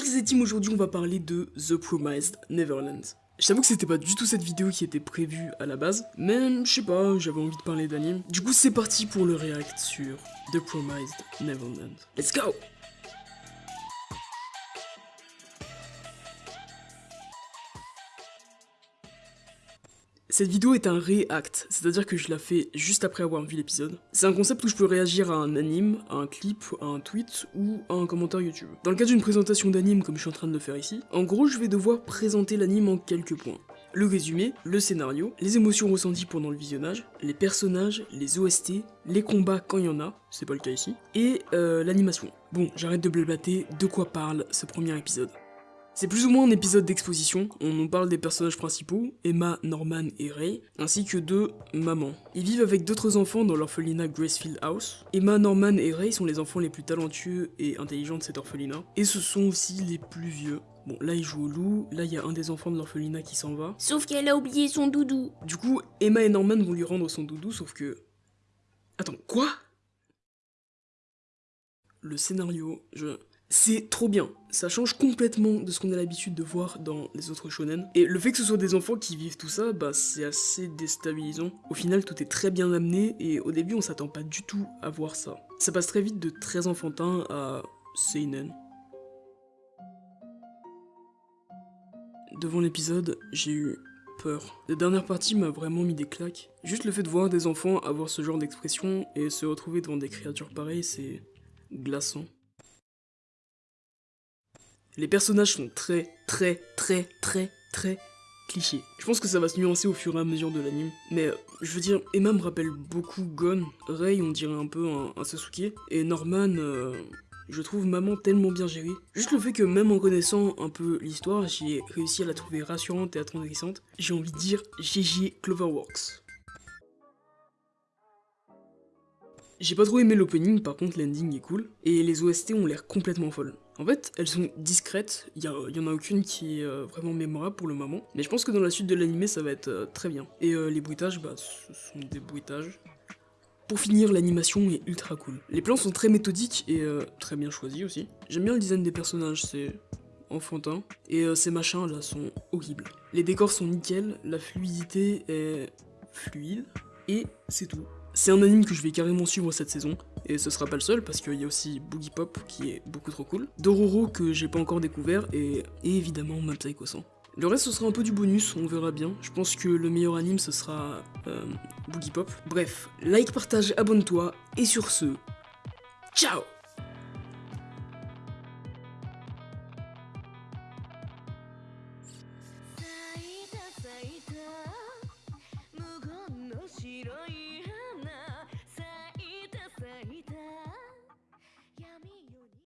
Que c'est team aujourd'hui on va parler de The Promised Neverland. Je t'avoue que c'était pas du tout cette vidéo qui était prévue à la base, mais je sais pas, j'avais envie de parler d'anime. Du coup c'est parti pour le react sur The Promised Neverland. Let's go Cette vidéo est un react, c'est-à-dire que je la fais juste après avoir vu l'épisode. C'est un concept où je peux réagir à un anime, à un clip, à un tweet ou à un commentaire YouTube. Dans le cas d'une présentation d'anime comme je suis en train de le faire ici, en gros je vais devoir présenter l'anime en quelques points. Le résumé, le scénario, les émotions ressenties pendant le visionnage, les personnages, les OST, les combats quand il y en a, c'est pas le cas ici, et euh, l'animation. Bon, j'arrête de blablater, de quoi parle ce premier épisode c'est plus ou moins un épisode d'exposition, on nous parle des personnages principaux, Emma, Norman et Ray, ainsi que de maman. Ils vivent avec d'autres enfants dans l'orphelinat Gracefield House. Emma, Norman et Ray sont les enfants les plus talentueux et intelligents de cet orphelinat, et ce sont aussi les plus vieux. Bon, là il joue au loup, là il y a un des enfants de l'orphelinat qui s'en va. Sauf qu'elle a oublié son doudou. Du coup, Emma et Norman vont lui rendre son doudou, sauf que... Attends, quoi? Le scénario, je... C'est trop bien, ça change complètement de ce qu'on a l'habitude de voir dans les autres shonen. Et le fait que ce soit des enfants qui vivent tout ça, bah c'est assez déstabilisant. Au final, tout est très bien amené et au début, on s'attend pas du tout à voir ça. Ça passe très vite de très enfantin à seinen. Devant l'épisode, j'ai eu peur. La dernière partie m'a vraiment mis des claques. Juste le fait de voir des enfants avoir ce genre d'expression et se retrouver devant des créatures pareilles, c'est glaçant. Les personnages sont très, très, très, très, très clichés. Je pense que ça va se nuancer au fur et à mesure de l'anime. Mais euh, je veux dire, Emma me rappelle beaucoup Gon. Rei, on dirait un peu un, Sasuke. Et Norman, euh, je trouve maman tellement bien gérée. Juste le fait que même en connaissant un peu l'histoire, j'ai réussi à la trouver rassurante et attendrissante. J'ai envie de dire GG Cloverworks. J'ai pas trop aimé l'opening, par contre l'ending est cool, et les OST ont l'air complètement folles. En fait, elles sont discrètes, il y, en a aucune qui est euh, vraiment mémorable pour le moment, mais je pense que dans la suite de l'anime ça va être euh, très bien. Et euh, les bruitages, bah ce sont des bruitages. Pour finir, l'animation est ultra cool. Les plans sont très méthodiques et très bien choisis aussi. J'aime bien le design des personnages, c'est enfantin. Et ces machins là sont horribles. Les décors sont nickel, la fluidité est fluide, et c'est tout. C'est un anime que je vais carrément suivre cette saison, et ce sera pas le seul parce qu'il y a aussi Boogie Pop qui est beaucoup trop cool, Dororo que j'ai pas encore découvert, et, évidemment Mob Psycho 100. Le reste ce sera un peu du bonus, on verra bien. Je pense que le meilleur anime ce sera euh, Boogie Pop. Bref, like, partage, abonne-toi, et sur ce, ciao